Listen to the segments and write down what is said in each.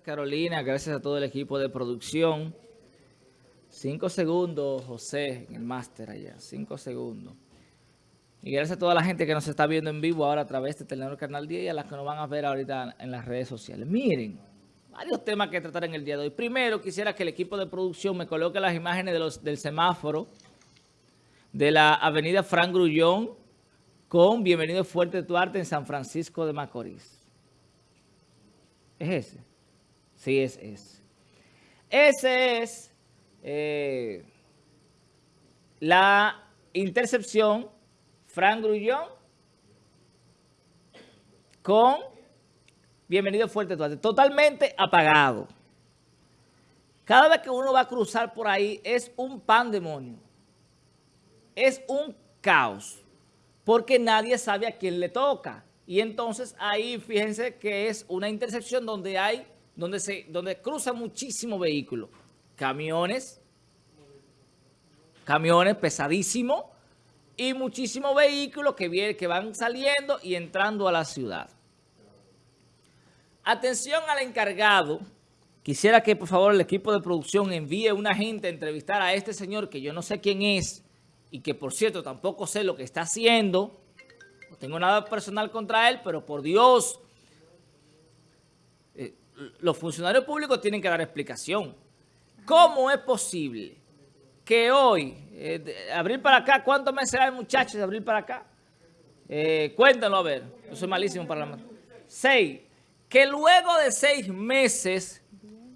Carolina, gracias a todo el equipo de producción. Cinco segundos, José, en el máster allá. Cinco segundos. Y gracias a toda la gente que nos está viendo en vivo ahora a través de Telenor Canal 10 y a las que nos van a ver ahorita en las redes sociales. Miren, varios temas que tratar en el día de hoy. Primero, quisiera que el equipo de producción me coloque las imágenes del semáforo de la avenida Frank Grullón con Bienvenido Fuerte Tuarte en San Francisco de Macorís. ¿Es ese? Sí, es ese. Ese es eh, la intercepción Frank Grullón con Bienvenido Fuerte Tuarte. Totalmente apagado. Cada vez que uno va a cruzar por ahí es un pandemonio. Es un caos. Porque nadie sabe a quién le toca. Y entonces ahí fíjense que es una intersección donde hay, donde se, donde cruzan muchísimos vehículos. Camiones, camiones pesadísimos y muchísimos vehículos que, que van saliendo y entrando a la ciudad. Atención al encargado. Quisiera que por favor el equipo de producción envíe una gente a entrevistar a este señor que yo no sé quién es y que por cierto tampoco sé lo que está haciendo no tengo nada personal contra él, pero por Dios, los funcionarios públicos tienen que dar explicación. ¿Cómo es posible que hoy, eh, para acá, ¿cuántos meses hay muchachos de abril para acá? Eh, cuéntenlo a ver, yo soy malísimo para la... Seis, que luego de seis meses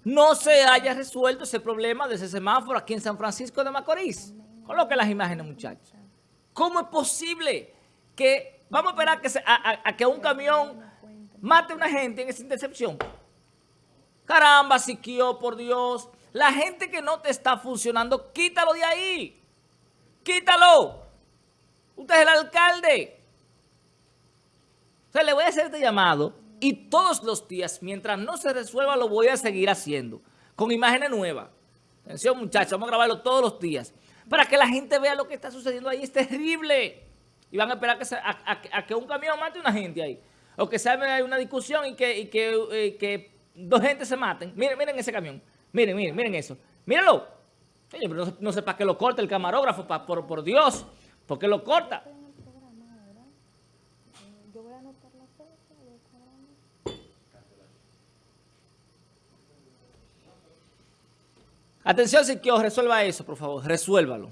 no se haya resuelto ese problema de ese semáforo aquí en San Francisco de Macorís. Coloque las imágenes, muchachos. ¿Cómo es posible que Vamos a esperar que a, que un camión mate a una gente en esa intercepción. Caramba, Siquio, por Dios. La gente que no te está funcionando, quítalo de ahí. Quítalo. Usted es el alcalde. O sea, le voy a hacer este llamado y todos los días, mientras no se resuelva, lo voy a seguir haciendo. Con imágenes nuevas. Atención, muchachos, vamos a grabarlo todos los días. Para que la gente vea lo que está sucediendo ahí. Es terrible y van a esperar que a, que un camión mate a una gente ahí. O que se hay una discusión y que, eh, que, dos gente se maten. Miren, miren ese camión. Miren, miren, miren eso. Mírenlo. no, sé para qué lo corta el camarógrafo, por, por Dios. ¿Por qué lo corta? Atención, si quiero resuelva eso, por favor. Resuélvalo.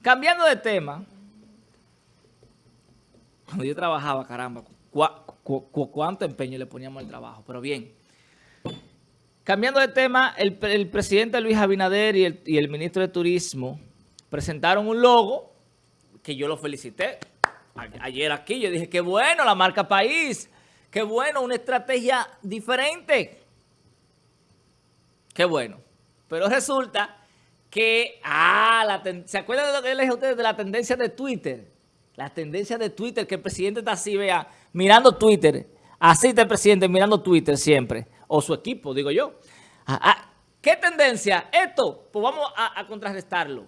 Cambiando de tema, cuando yo trabajaba, caramba, cuánto empeño le poníamos al trabajo, pero bien. Cambiando de tema, el, presidente Luis Abinader y el, ministro de Turismo presentaron un logo que yo lo felicité. ayer aquí yo dije, qué bueno la marca País, qué bueno, una estrategia diferente. Qué bueno. Pero resulta que, ah, la ¿se acuerdan de lo que les dije a ustedes de la tendencia de Twitter? La tendencia de Twitter, que el presidente está así, vea, mirando Twitter. Así está el presidente mirando Twitter siempre. O su equipo, digo yo. Ah, ah, ¿Qué tendencia? Esto, pues vamos a, contrarrestarlo.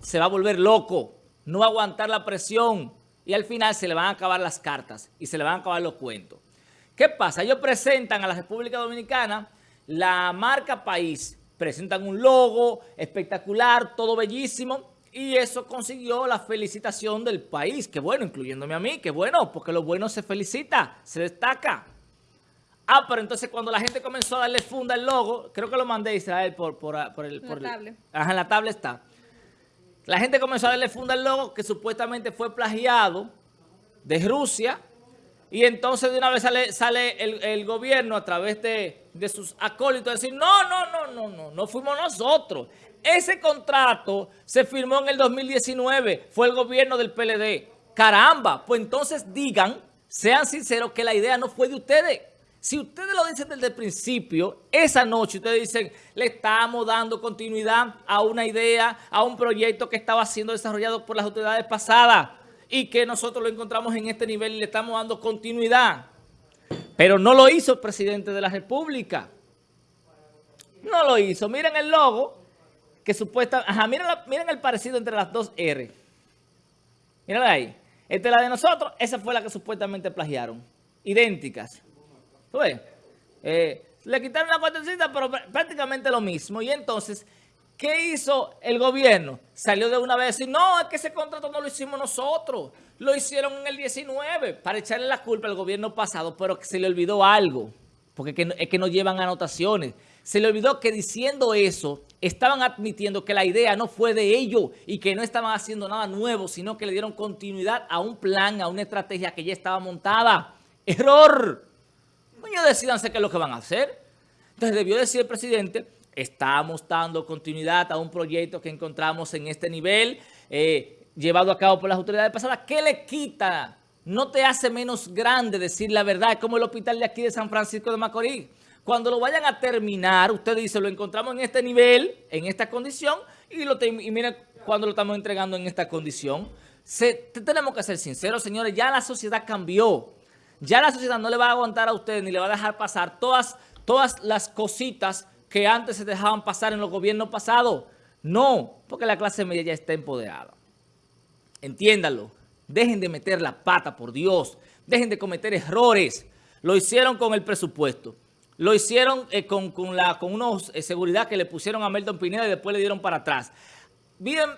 Se va a volver loco, no va a aguantar la presión y al final se le van a acabar las cartas y se le van a acabar los cuentos. ¿Qué pasa? Ellos presentan a la República Dominicana la marca país presentan un logo espectacular, todo bellísimo, y eso consiguió la felicitación del país. Qué bueno, incluyéndome a mí, qué bueno, porque lo bueno se felicita, se destaca. Ah, pero entonces cuando la gente comenzó a darle funda al logo, creo que lo mandé Israel por, por, por el... Por la tablet. Ajá, en la tablet está. La gente comenzó a darle funda al logo que supuestamente fue plagiado de Rusia, y entonces de una vez sale, sale el, gobierno a través de, sus acólitos a decir, no, no, no, no, no, no fuimos nosotros. Ese contrato se firmó en el 2019, fue el gobierno del PLD. Caramba, pues entonces digan, sean sinceros que la idea no fue de ustedes. Si ustedes lo dicen desde el principio, esa noche ustedes dicen, le estamos dando continuidad a una idea, a un proyecto que estaba siendo desarrollado por las autoridades pasadas y que nosotros lo encontramos en este nivel y le estamos dando continuidad. Pero no lo hizo el presidente de la República. No lo hizo. Miren el logo que supuestamente... Ajá, miren, miren, el parecido entre las dos R. Miren ahí. Esta es la de nosotros. Esa fue la que supuestamente plagiaron. Idénticas. ¿Tú ves? Eh, le quitaron la cuartecita, pero prácticamente lo mismo. Y entonces, ¿qué hizo el gobierno? Salió de una vez y no, es que ese contrato no lo hicimos nosotros. Lo hicieron en el 19 para echarle la culpa al gobierno pasado, pero se le olvidó algo, porque es que no llevan anotaciones. Se le olvidó que diciendo eso, estaban admitiendo que la idea no fue de ellos y que no estaban haciendo nada nuevo, sino que le dieron continuidad a un plan, a una estrategia que ya estaba montada. ¡Error! Coño, decidanse qué es lo que van a hacer. Entonces debió decir el presidente, estamos dando continuidad a un proyecto que encontramos en este nivel, eh, llevado a cabo por las autoridades pasadas. ¿Qué le quita? No te hace menos grande decir la verdad, es como el hospital de aquí de San Francisco de Macorís. Cuando lo vayan a terminar, usted dice, lo encontramos en este nivel, en esta condición, y, lo y mira cuando lo estamos entregando en esta condición. tenemos que ser sinceros, señores, ya la sociedad cambió. Ya la sociedad no le va a aguantar a usted ni le va a dejar pasar todas, todas las cositas que antes se dejaban pasar en los gobiernos pasados. No, porque la clase media ya está empoderada. Entiéndalo. Dejen de meter la pata, por Dios. Dejen de cometer errores. Lo hicieron con el presupuesto. Lo hicieron eh, con, con, la, con unos eh, seguridad que le pusieron a Melton Pineda y después le dieron para atrás. Miren,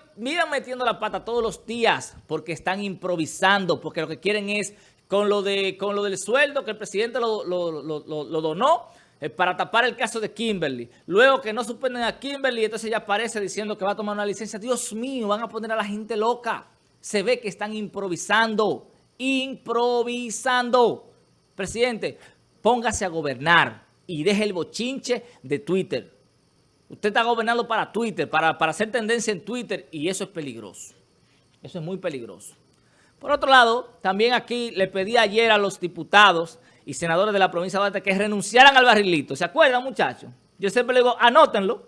metiendo la pata todos los días porque están improvisando, porque lo que quieren es, con lo, de, con lo del sueldo que el presidente lo, donó, eh, para tapar el caso de Kimberly. Luego que no suspenden a Kimberly, entonces ya aparece diciendo que va a tomar una licencia. Dios mío, van a poner a la gente loca. Se ve que están improvisando, improvisando. Presidente, póngase a gobernar y deje el bochinche de Twitter. Usted está gobernando para Twitter, para, para hacer tendencia en Twitter y eso es peligroso. Eso es muy peligroso. Por otro lado, también aquí le pedí ayer a los diputados y senadores de la provincia de Duarte que renunciaran al barrilito. ¿Se acuerdan, muchachos? Yo siempre le digo, anótenlo.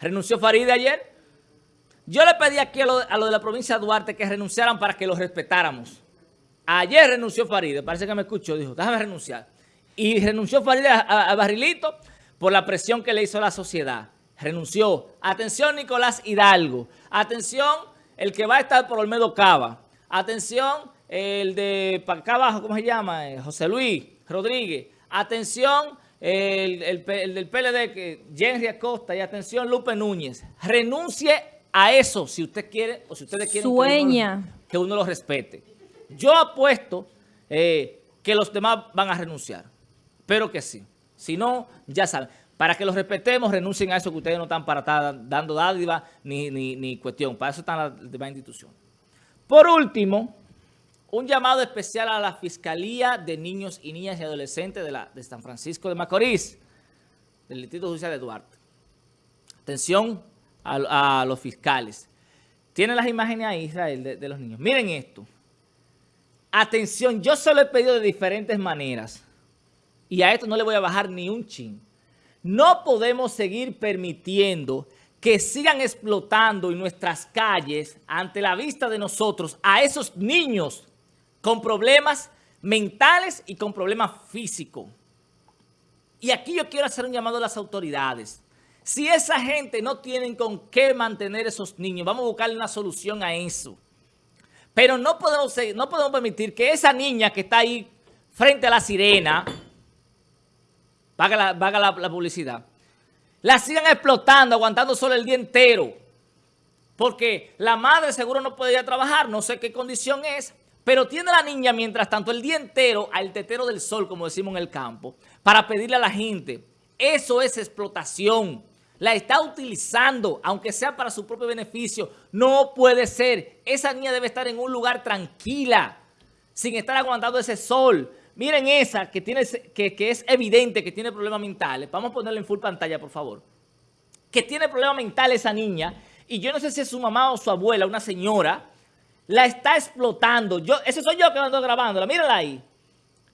Renunció Faride ayer. Yo le pedí aquí a los lo de la provincia de Duarte que renunciaran para que los respetáramos. Ayer renunció Faride, parece que me escuchó, dijo, déjame renunciar. Y renunció Farideh a, Barrilito por la presión que le hizo la sociedad. Renunció. Atención Nicolás Hidalgo. Atención el que va a estar por Olmedo Cava. Atención el de acá abajo, ¿cómo se llama? Eh, José Luis Rodríguez. Atención el, del PLD, que Henry Acosta. Y atención Lupe Núñez. Renuncie a eso si usted quiere o si ustedes quieren Sueña. Que, uno, lo respete. Yo apuesto eh, que los demás van a renunciar. Espero que sí. Si no, ya saben. Para que los respetemos, renuncien a eso que ustedes no están para estar dando dádiva ni, ni, cuestión. Para eso están las demás instituciones. Por último, un llamado especial a la Fiscalía de Niños y Niñas y Adolescentes de, San Francisco de Macorís, del Distrito Judicial de Duarte. Atención a, los fiscales. Tienen las imágenes ahí, Israel, de, de los niños. Miren esto. Atención, yo se lo he pedido de diferentes maneras y a esto no le voy a bajar ni un chin. No podemos seguir permitiendo que sigan explotando en nuestras calles ante la vista de nosotros a esos niños con problemas mentales y con problemas físicos. Y aquí yo quiero hacer un llamado a las autoridades. Si esa gente no tienen con qué mantener esos niños, vamos a buscarle una solución a eso. Pero no podemos, no podemos permitir que esa niña que está ahí frente a la sirena vaga la, publicidad, la sigan explotando, aguantando solo el día entero. Porque la madre seguro no puede ir a trabajar, no sé qué condición es, pero tiene la niña mientras tanto el día entero al tetero del sol, como decimos en el campo, para pedirle a la gente. Eso es explotación. La está utilizando, aunque sea para su propio beneficio. No puede ser. Esa niña debe estar en un lugar tranquila, sin estar aguantando ese sol. Miren esa que, tiene, que, es evidente que tiene problemas mentales. Vamos a ponerla en full pantalla, por favor. Que tiene problemas mentales esa niña. Y yo no sé si es su mamá o su abuela, una señora, la está explotando. Yo, ese soy yo que la ando grabándola. Mírala ahí.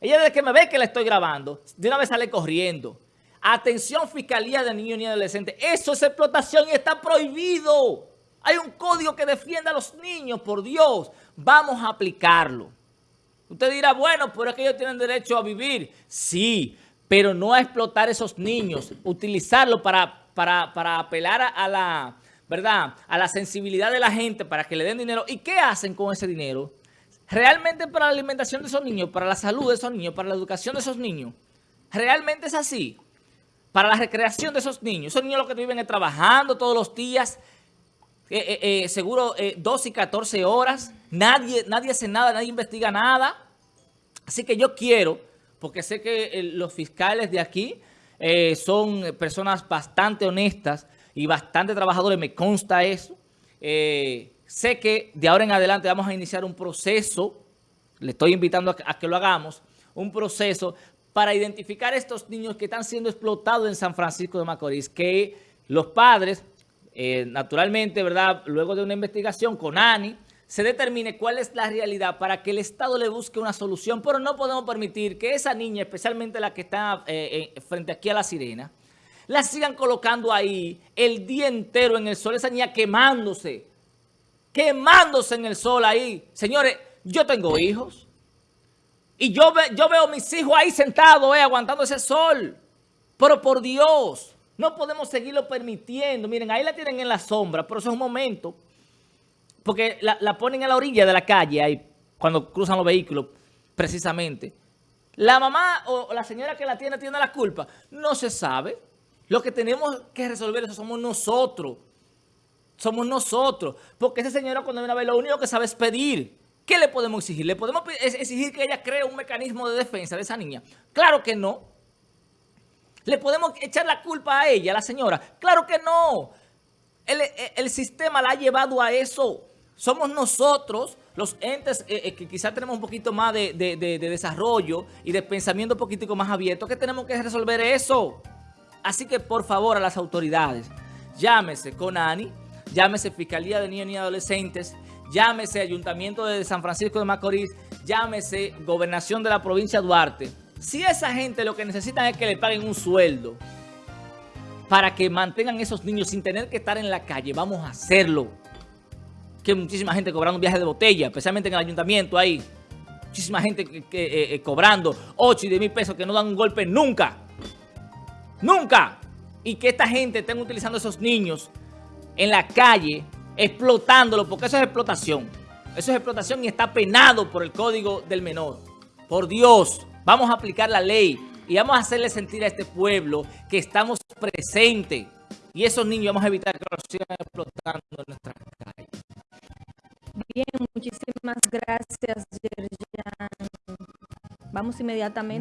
Ella desde que me ve que la estoy grabando, de una vez sale corriendo. Atención, Fiscalía de Niños y Adolescentes. Eso es explotación y está prohibido. Hay un código que defienda a los niños, por Dios. Vamos a aplicarlo. Usted dirá, bueno, pero es que ellos tienen derecho a vivir. Sí, pero no a explotar esos niños, utilizarlo para, para, apelar a, la, ¿verdad? a la sensibilidad de la gente para que le den dinero. ¿Y qué hacen con ese dinero? Realmente para la alimentación de esos niños, para la salud de esos niños, para la educación de esos niños. ¿Realmente es así? Para la recreación de esos niños. Esos niños lo que viven trabajando todos los días, eh, eh, eh, seguro 12 y 14 horas. Nadie, nadie hace nada, nadie investiga nada. Así que yo quiero, porque sé que los fiscales de aquí son personas bastante honestas y bastante trabajadores, me consta eso. sé que de ahora en adelante vamos a iniciar un proceso, le estoy invitando a que lo hagamos, un proceso para identificar a estos niños que están siendo explotados en San Francisco de Macorís, que los padres, eh, naturalmente, ¿verdad? Luego de una investigación con ANI, se determine cuál es la realidad para que el Estado le busque una solución, pero no podemos permitir que esa niña, especialmente la que está eh, eh, frente aquí a la sirena, la sigan colocando ahí el día entero en el sol, esa niña quemándose, quemándose en el sol ahí. Señores, yo tengo hijos, y yo, veo a mis hijos ahí sentados, eh, aguantando ese sol. Pero por Dios, no podemos seguirlo permitiendo. Miren, ahí la tienen en la sombra, pero eso es un momento. Porque la, ponen a la orilla de la calle, ahí, cuando cruzan los vehículos, precisamente. La mamá o la señora que la tiene tiene la culpa. No se sabe. Lo que tenemos que resolver eso somos nosotros. Somos nosotros. Porque esa señora cuando viene a ver lo único que sabe es pedir. ¿Qué le podemos exigir? ¿Le podemos exigir que ella cree un mecanismo de defensa de esa niña? Claro que no. ¿Le podemos echar la culpa a ella, a la señora? Claro que no. El, sistema la ha llevado a eso. Somos nosotros, los entes eh, eh, que quizás tenemos un poquito más de, de, desarrollo y de pensamiento un poquitico más abierto, que tenemos que resolver eso. Así que, por favor, a las autoridades, llámese CONANI, llámese Fiscalía de Niños y Adolescentes, llámese Ayuntamiento de San Francisco de Macorís, llámese Gobernación de la provincia Duarte. Si esa gente lo que necesitan es que le paguen un sueldo para que mantengan esos niños sin tener que estar en la calle, vamos a hacerlo. Que muchísima gente cobrando un viaje de botella, especialmente en el ayuntamiento ahí. Muchísima gente eh, eh, cobrando 8 y 10 mil pesos que no dan un golpe nunca. Nunca. Y que esta gente estén utilizando esos niños en la calle explotándolo, porque eso es explotación. Eso es explotación y está penado por el Código del Menor. Por Dios, vamos a aplicar la ley y vamos a hacerle sentir a este pueblo que estamos presentes. Y esos niños vamos a evitar que los sigan explotando en nuestras calles. Bien, muchísimas gracias, Yerjan. Vamos inmediatamente.